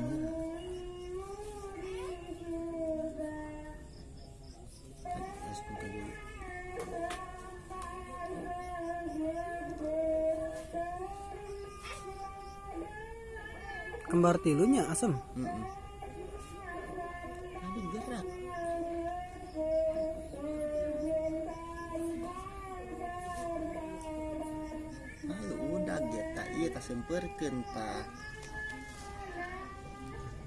dulu. Kembar tilunya. Mm-mm. Ada gerak. Ayo udah kita iya tak semperken tak.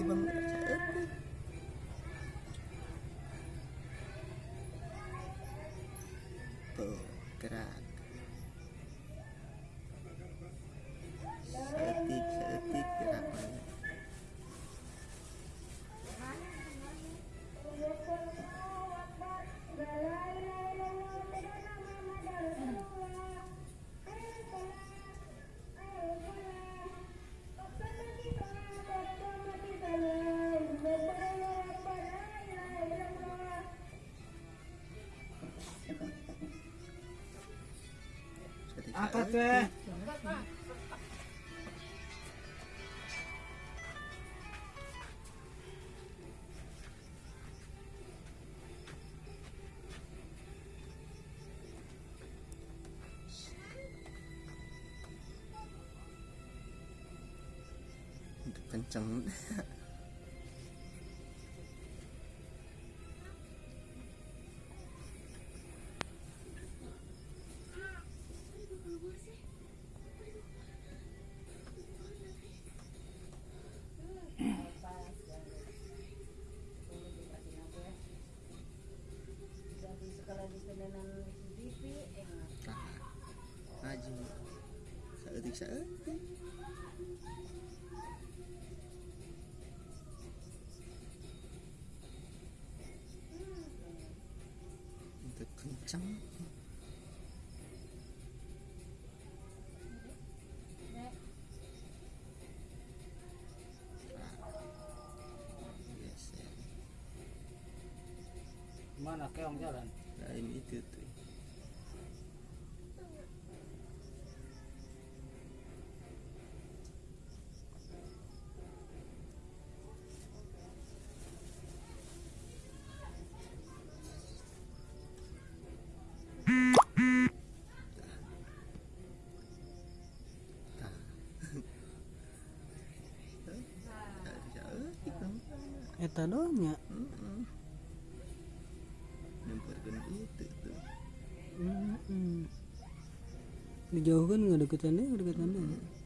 saeutik. Tuh, gerak. ok cánh trắng. Seetik. Untuk kencang. Mana keong jalan? Lain itu tuh. Eta doang nya. Nyemperkan itu tuh. Mm-mm. Dijauhkan nggak deketan deh, deketan deh.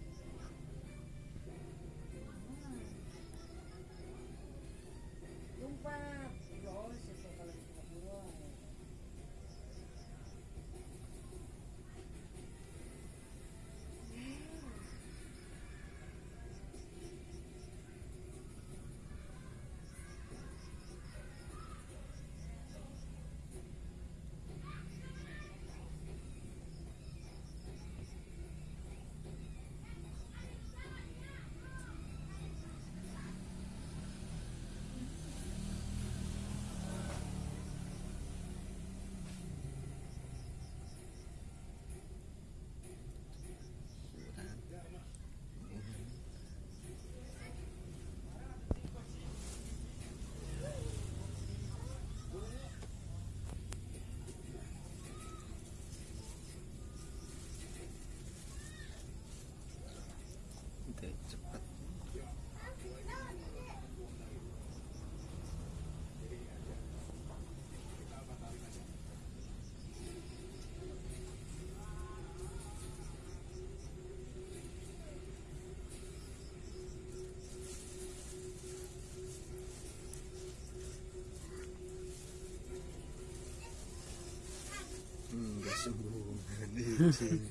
sí, sí.